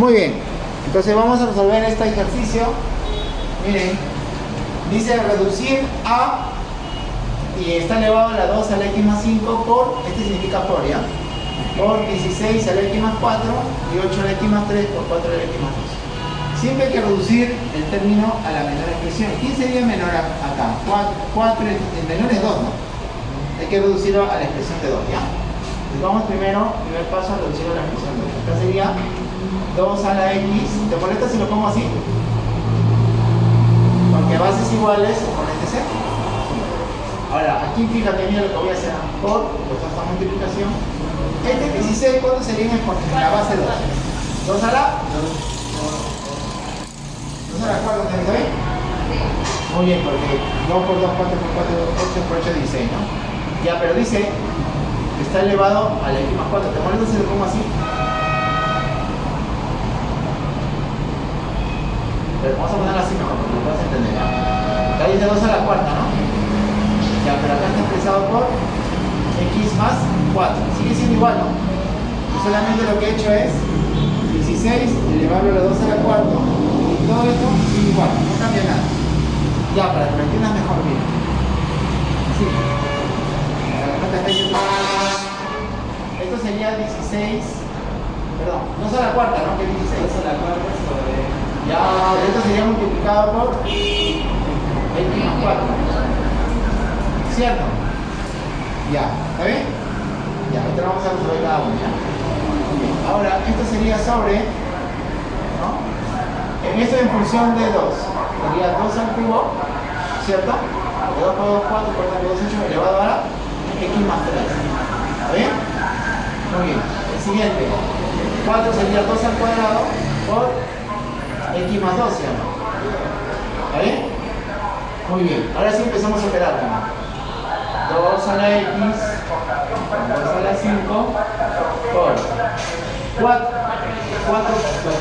Muy bien. Entonces vamos a resolver este ejercicio. Miren, dice reducir a y está elevado a la 2 a la x más 5 por, este significa por, ¿ya? Por 16 a la x más 4 y 8 a la x más 3 por 4 a la x más 2. Siempre hay que reducir el término a la menor expresión. ¿Quién sería menor acá? 4, el menor es 2, ¿no? Hay que reducirlo a la expresión de 2, ¿ya? Entonces vamos primero, primer paso, a reducirlo a la expresión de 2. Acá sería 2 a la x. ¿Te molesta si lo pongo así? Porque bases iguales, exponentes C. Ahora, aquí fíjate bien lo que voy a hacer por esta multiplicación. Este 16, ¿cuánto sería en la base 2? 2 a la 2 a la 4, ¿te bien? Muy bien, porque 2 por 2, 4 por 4, 8 por 8, 16, ¿no? Ya, pero dice que está elevado a la x más 4. ¿Te molesta si lo pongo así? Pero vamos a ponerlo así mejor, porque lo puedes entender. Acá dice 2 a la cuarta, ¿no? Ya, pero acá está expresado por x más 4. Sigue siendo igual, ¿no? Y solamente lo que he hecho es 16 elevarlo a la 2 a la cuarta y todo esto sigue igual, no cambia nada. Ya, para que lo entiendas mejor, mira. Así. Esto sería 16, perdón, 2 a la cuarta, ¿no? Que 16. 2 a la cuarta. Ya, esto sería multiplicado por x más 4. ¿Cierto? Ya, ¿está bien? Ya, ahorita vamos a resolver cada uno, ¿ya? Ahora, esto sería sobre, ¿no? En esto en función de 2, sería 2 al cubo, ¿cierto? De 2 por 2, 4, por 2 por 2, 8, elevado a x más 3. ¿Está bien? Muy bien. El siguiente, 4 sería 2 al cuadrado por x más 2, ¿cierto? ¿Está bien? Muy bien. Ahora sí empezamos a operar, ¿no? 2 a la x, 2 a la 5, por 4, 4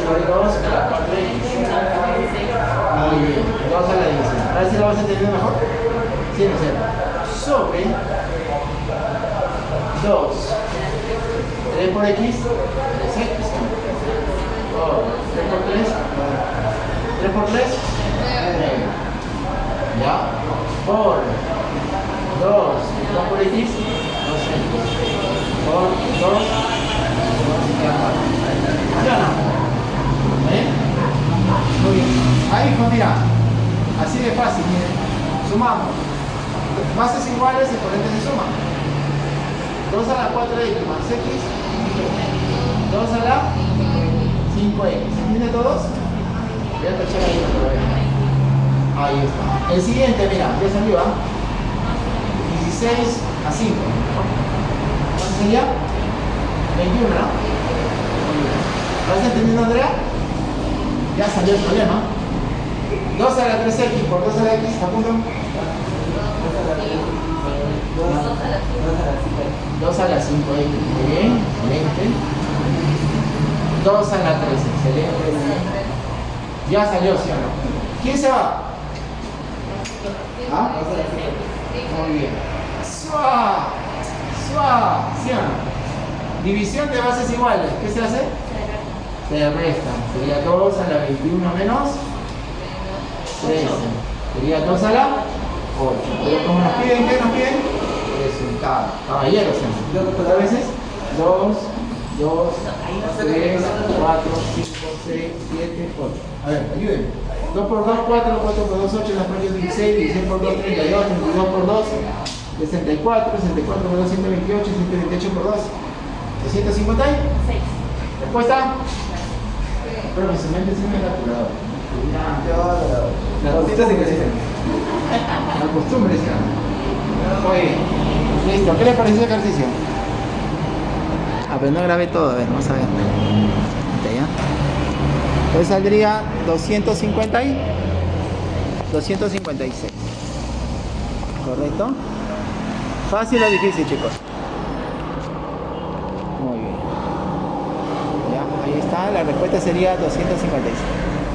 por 2 a la 4x. Muy bien, 2 a la 10. A ver si lo vas a entender mejor. Sí, no. Sobre 2, 3 por x, 3x. 3 por 3, 3 por 3, 9. ¿Ya? Por 2, 2 por x, 2 por 2, 2 ¿Ya no? ¿Eh? Muy bien. Ahí, hijo, mira. Así de fácil, miren. Sumamos. Bases iguales, exponentes se suman. 2 a la 4x más x, 2 a la 5x. ¿Entienden todos? Voy a tachar ahí lo vean. Ahí está. El siguiente, mira, ya salió, ¿ah? 16 a 5. ¿Cuánto sería? 21, ¿no? ¿Vas entendiendo, Andrea? Ya salió el problema. 2 a la 3x por 2 a la x, apunto. 2 a la 5x, bien, excelente. 2 a la 3, excelente. Ya salió, ¿sí o no? ¿Quién se va? ¿Ah? Muy bien. ¡Suá! ¡Suá! ¿Sí o no? División de bases iguales. ¿Qué se hace? Se restan. Sería 2 a la 21 menos 13. Sería 2 a la 8. Pero como nos piden, ¿qué nos piden? Resultado. Caballeros, ¿Cuántas veces? 2, 2, 3, 4, 5, 6, 7, 8. A ver, ayúdenme. 2 por 2, 4, 4 por 2, 8, las partes 16, 16 por 2, 32, 32 por 2, 64, 64 por 2, 128, 128 por 2, 256. ¿Respuesta? Pero mi mente se me ha calculado. La cosita se crece. La costumbre, ¿sí? Muy Listo. ¿Qué le pareció el ejercicio? Ah, pero no grabé todo. A ver, vamos a ver. ¿Ya? Pues saldría 250 y 256. ¿Correcto? ¿Fácil o difícil, chicos? Muy bien. Ya, ahí está, la respuesta sería 256.